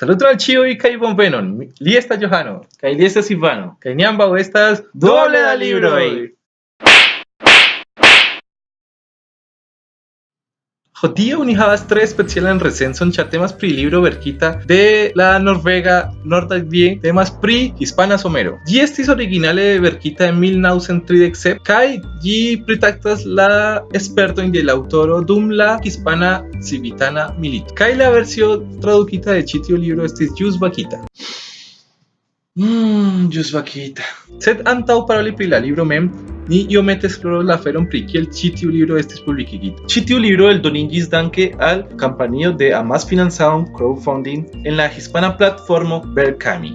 Saludos al chio y kai bonvenon. Li esta Johano, kai li esta Silvano, kai niamba estas doble da libro. Havas tre specialan recenzon ĉar temas pri libro verkita de la norvega Nordalvie temas pri hispana somero. Ĝi estis originale verkita en 1937 kaj ĝi pritaktas la spertojn de la aŭtoro dum la hispana civitana milito. Kaj la versio tradukita de ĉi tiu libro estis ĵus vakita. Mmm, ĵus vakita. Sed antaŭ paroli pri la libro mem, ni iomete esploro la aferon pri kiel ĉi tiu libro estis publikigita. Ĉi tiu libro eldonigis danke al kampanio de amasfinancaon crowdfunding en la hispana platformo Berkami.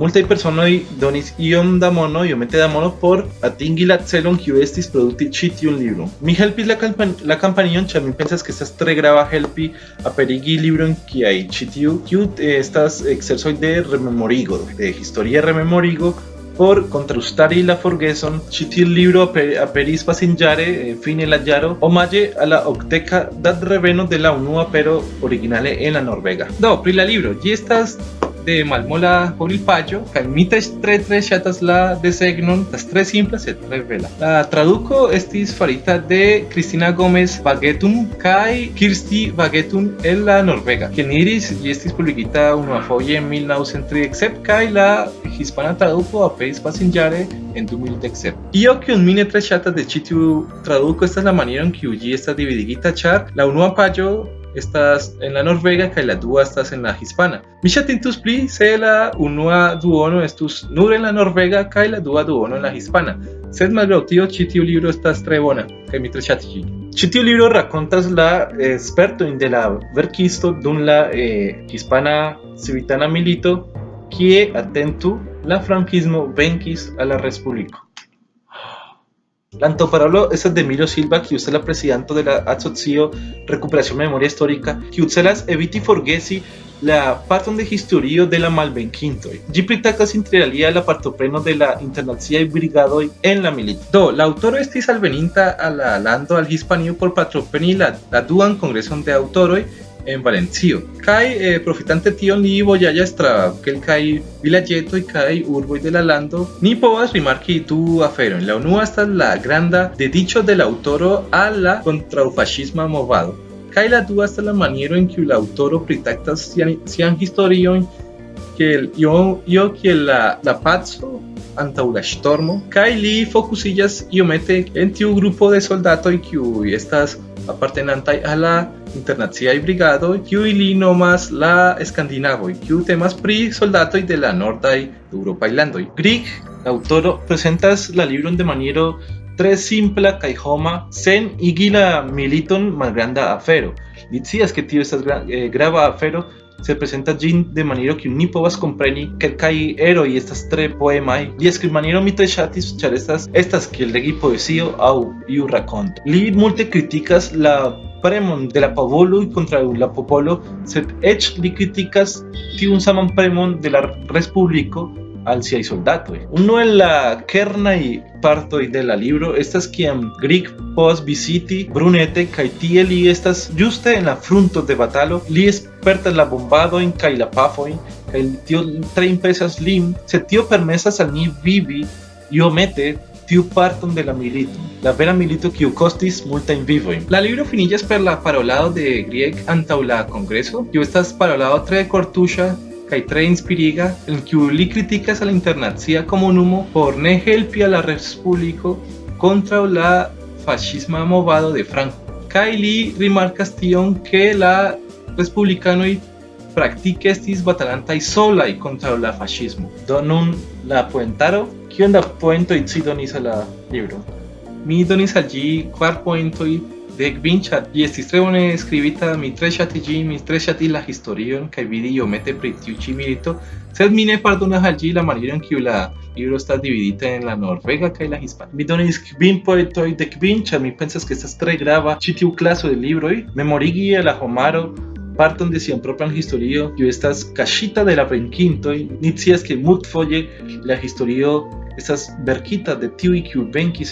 Multaj personoj donis iom da mono, iomete da mono por atingi la celon kiu estis produkti ĉi tiun libron. Mi helpis la, kampan la kampanion ĉar pensas ke estas tre grava helpi aperigi libron kiaj ĉi tiu kiu eh, estas ekzercoj de rememorigo, de historia rememorigo por contrastari la forgeson, ĉi tiu libro aperis pasinĝare eh, fine la jaro omaĝe a la okdeka datreveno de la unua apero originale en la norvega. Do, pri la libro, ĝi estas de malmola payo kaj mi tre tre ŝatas la desegnon, estas tre simpla sed tre bela. La traduco estis farita de Cristina Gómez Bagetun kaj Kirsti Bagetun el la norvega. Ni diris, ĝi estis publikita unuafoje en 1937 kaj la hispana traduco aperis pasinĝare en 2017. Io kiun mi ne tre ŝatas de ĉi tiu traduko estas la maniero en kiu ĝi estas dividigita ĉar la unua paĝo estas en la norvega kaj la dua estas en la hispana. Mi ŝatintus pli se la unua duono estus nur en la norvega kaj la dua duono en la hispana. Sed malgraŭ tio ĉi tiu libro estas tre bona kaj mi tre ŝatis ĝin. Ĉi tiu libro rakontas la spertojn de la verkisto dum la eh, hispana civitana milito kie atentu la frankismo venkis al la respubliko. La antoparolo es de Emilio Silva, que es la presidente de la asocio Recuperación Memoria Histórica, que celas eviti forgesi la parton de historio de la malvenkintoj. Ĝi pritakas interalie la partopreno de la internaciaj brigadoj en la milito. Do, la aŭtoro estis alveninta al la lando al Hispanio por partopreni la, la duan kongreson de aŭtoroj Valencio. Kai eh, profitante tion li vojaĝas tra kelkaj vilaĝetoj kaj urboj de la lando, ni povas rimarki du aferojn. La unua estas la granda dediĉo de la aŭtoro al la kontraŭfaŝisma movado. Kaj la dua estas la maniero en kiu la aŭtoro pritaktas sian, sian historion kiel io, io kiel la, la paco antaŭ la ŝtormo kaj li fokusiĝas iomete en tiu grupo de soldatoj kiuj estas apartenantaj a la internaciaj brigadoj kiuj li nomas la skandinavoj kiu temas pri soldatoj de la nordaj eŭropaj landoj. Grieg, la aŭtoro, prezentas la libron de maniero tre simpla kaj homa sen igi la militon malgranda afero. Li scias ke tio estas gra eh, grava afero se presenta ĝin de maniero kiu ni povas kompreni kelkaj eroj estas tre poemaj li skribmaniero mi tre ŝatis ĉar estas estas kiel legi poezio aŭ iu rakonto li multe kritikas la premon de la popolo kontraŭ la popolo sed eĉ li kritikas tiun saman premon de la respubliko al siaj soldatoj. Unu el la kernaj partoj de la libro estas kiam Grieg povas viziti Brunete kaj tie li estas ĝuste en la frunto de batalo. Li spertas la bombadojn kaj la pafojn kaj tio tre impresas lin, sed tio permesas al ni vivi iomete tiu parton de la milito, la vera milito kiu kostis multajn vivojn. La libro finiĝas per la parolado de Grieg antaŭ la kongreso, kiu estas parolado tre kortuŝa kaj tre inspiriga en kiu li kritikas al internacia komunumo por ne helpi a la respubliko kontraŭ la fascisma movado de Franco. Kaj li rimarkas tion ke la respublikanoj praktike estis batalantaj solaj kontraŭ la fascismo. Do nun la poentaro, kion da poentoj ci donis al la libro? Mi donis al ĝi kvar poentoj de Gvinchat y estis tre bone skribita mi ĝin mi tre ŝatis la historion kaj vidi iomete pri tiu ĉi milito sed mi ne pardonas al ĝi la maniero en kiu la libro estas dividita en la norvega kaj la hispana mi donis kvin poetoj de ĉar mi pensas ke estas tre grava ĉi tiu klaso de libroj memorigi la homaro parton de sian propran historio kiu estas kaŝita de la venkintoj ni scias ke multfoje la historio estas verquitas de tiu y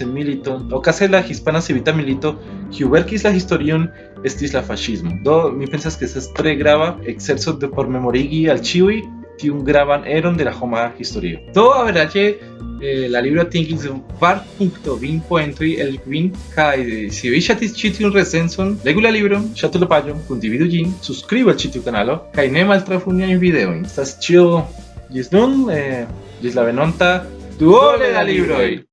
en milito, okaze la hispana civita milito, kiu verkis la historion estis la fascismo. Do mi pensas que estas tre grava exerzo de por memorigi al ĉiuj tiun gravan eron de la homa historio. Do averaĝe eh, la libro atingis var punto vin poentoj el kvin kaj si vi ŝatis ĉi tiun recenson, legu la libron, ŝatu la paĝon, kundividu ĝin, subskribu al ĉi tiu kanalo kaj ne maltrafu niajn videojn. Estas ĉio ĝis nun, eh, la venonta duole da libroj.